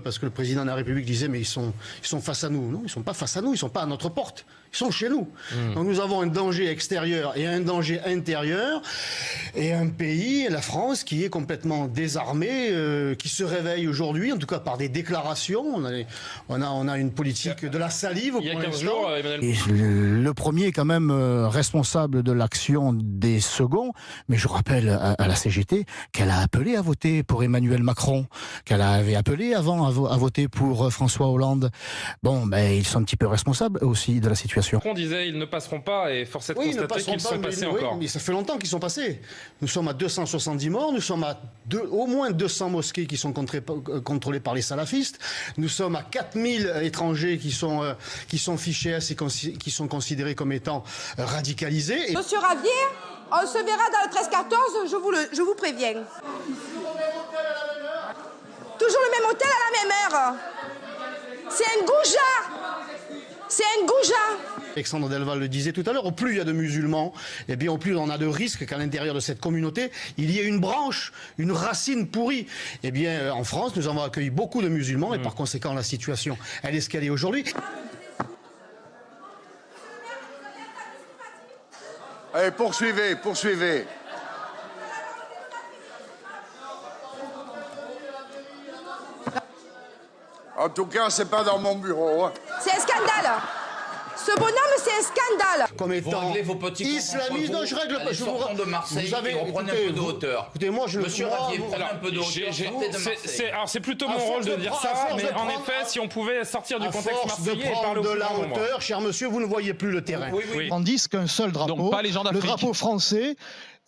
Parce que le président de la République disait, mais ils sont, ils sont face à nous. Non, ils ne sont pas face à nous, ils ne sont pas à notre porte. Ils sont chez nous. Hmm. Donc nous avons un danger extérieur et un danger intérieur. Et un pays, la France, qui est complètement désarmé, euh, qui se réveille aujourd'hui, en tout cas par des déclarations. On a, on a, on a une politique de la salive Il y a pour 15 l'instant. jours, Emmanuel Et le premier est quand même euh, responsable de l'action des seconds, mais je rappelle à, à la CGT qu'elle a appelé à voter pour Emmanuel Macron, qu'elle avait appelé avant à, vo- à voter pour euh, François Hollande. Bon, ben ils sont un petit peu responsables aussi de la situation. Macron disait ils ne passeront pas et force est de Oui, ils ne constater passeront qu'ils pas, sont mais- passés oui, encore. mais ça fait longtemps qu'ils sont passés. Nous sommes à 270 morts, nous sommes à au moins 200 mosquées qui sont euh, contrôlées par les salafistes, nous sommes à 4000 étrangers qui sont, euh, fichés et qui sont considérés comme étant radicalisés. Monsieur Ravier, on se verra dans le 13-14, je vous, je vous préviens. Toujours le même hôtel à la même heure. C'est un goujat. C'est un goujat. Alexandre Delval le disait tout à l'heure, au plus il y a de musulmans, et bien au plus on a de risques qu'à l'intérieur de cette communauté, il y ait une branche, une racine pourrie. Eh bien, euh, en France, nous avons accueilli beaucoup de musulmans, et par conséquent, la situation, elle est ce qu'elle est aujourd'hui. Allez, poursuivez, poursuivez. En tout cas, c'est pas dans mon bureau. hein. C'est un scandale. Ce bonhomme, c'est un scandale. comme étant vos petits islamiste. Non, je règle pas. Je vous de Marseille vous avez, et reprenez écoutez, un peu de hauteur. Écoutez, moi, je Monsieur moi, Ravier, vous- prenez un peu de hauteur, c'est- alors c'est plutôt mon rôle de de dire ça, mais en prendre- effet, si on pouvait sortir du contexte force de marseillais et parler de la hauteur, cher monsieur, vous ne voyez plus le terrain. Oui, oui. Oui. tandis qu'un seul drapeau, Donc pas les gens le drapeau français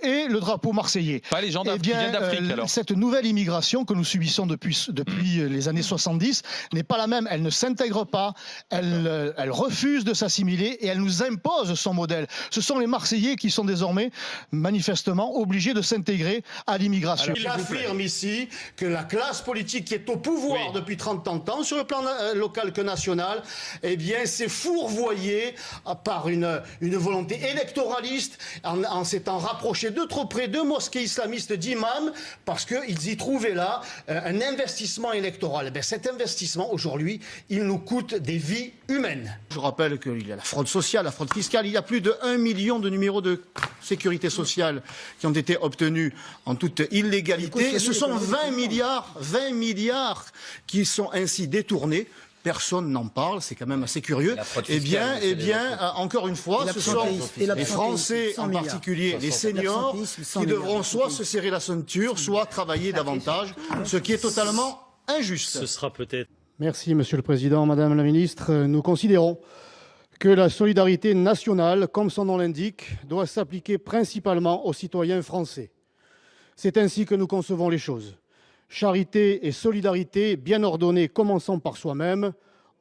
et le drapeau marseillais. Pas les gens Eh bien, d'Afrique euh, alors. cette nouvelle immigration que nous subissons depuis, depuis euh, les années 70 n'est pas la même. Elle ne s'intègre pas, elle, euh, elle refuse de s'assimiler et elle nous impose son modèle. Ce sont les Marseillais qui sont désormais manifestement obligés de s'intégrer à l'immigration. J'affirme ici que la classe politique qui est au pouvoir Oui. depuis 30 ans, tant sur le plan local que national, eh bien, s'est fourvoyée par une, une volonté électoraliste en, en s'étant rapproché de trop près de mosquées islamistes d'imams parce qu'ils y trouvaient là euh, un investissement électoral. Eh cet investissement, aujourd'hui, il nous coûte des vies humaines. Je rappelle qu'il y a la fraude sociale, la fraude fiscale. Il y a plus de 1 million de numéros de sécurité sociale qui ont été obtenus en toute illégalité. Et ce sont 20 milliards, 20 milliards qui sont ainsi détournés. Personne n'en parle, c'est quand même assez curieux. Eh bien, eh bien, euh, encore une fois, ce sont les Français, 100 en particulier les seniors, L'absentéisme, 100 qui devront soit se serrer la ceinture, soit travailler davantage, ce qui est totalement injuste. Ce sera peut-être. Merci, Monsieur le Président, Madame la Ministre. Nous considérons que la solidarité nationale, comme son nom l'indique, doit s'appliquer principalement aux citoyens français. C'est ainsi que nous concevons les choses. Charité et solidarité bien ordonnées, commençant par soi-même,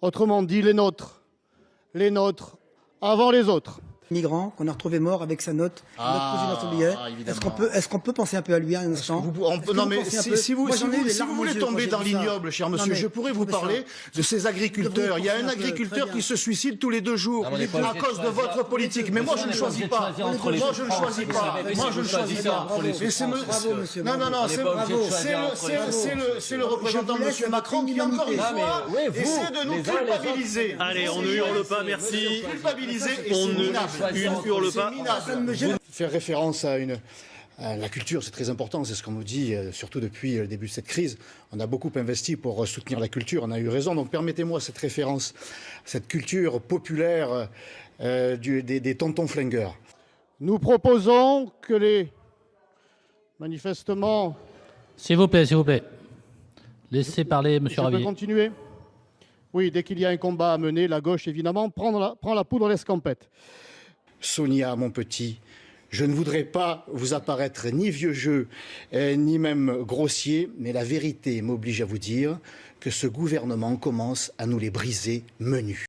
autrement dit les nôtres. Les nôtres avant les autres. Migrant qu'on a retrouvé mort avec sa note, Ah, notre président hier. évidemment. Est-ce qu'on peut, est-ce qu'on peut penser un peu à lui un instant Vous- on peut- Est-ce que non mais si, vous, Moi, si si voulez tomber dans l'ignoble, cher Non, monsieur, mais je pourrais vous parler de ces agriculteurs. Il y a un agriculteur qui se suicide tous les deux jours Non, à de cause de votre politique. Mais moi, je ne choisis pas. Moi, je ne choisis pas. Moi, c'est je ne choisis pas. Non, non, non, bravo. c'est de le- représentant, laisse monsieur Macron, qui encore une fois essaie de nous culpabiliser. Allez, on ne hurle pas, merci. Culpabiliser et Faire référence à une la culture, c'est très important, c'est ce qu'on nous dit, euh, surtout depuis le début de cette crise. On a beaucoup investi pour euh, soutenir la culture, on a eu raison. Donc permettez-moi cette référence, cette culture populaire euh, du- des, des tontons flingueurs. Nous proposons que les manifestement. S'il vous plaît, s'il vous plaît. Laissez parler Monsieur Je peux Ravier. continuer? Oui, dès qu'il y a un combat à mener, la gauche, évidemment, prend la, prend la poudre à l'escampette. Sonia, mon petit, je ne voudrais pas vous apparaître ni vieux jeu, euh, ni même grossier, mais la vérité m'oblige à vous dire que ce gouvernement commence à nous les briser menus.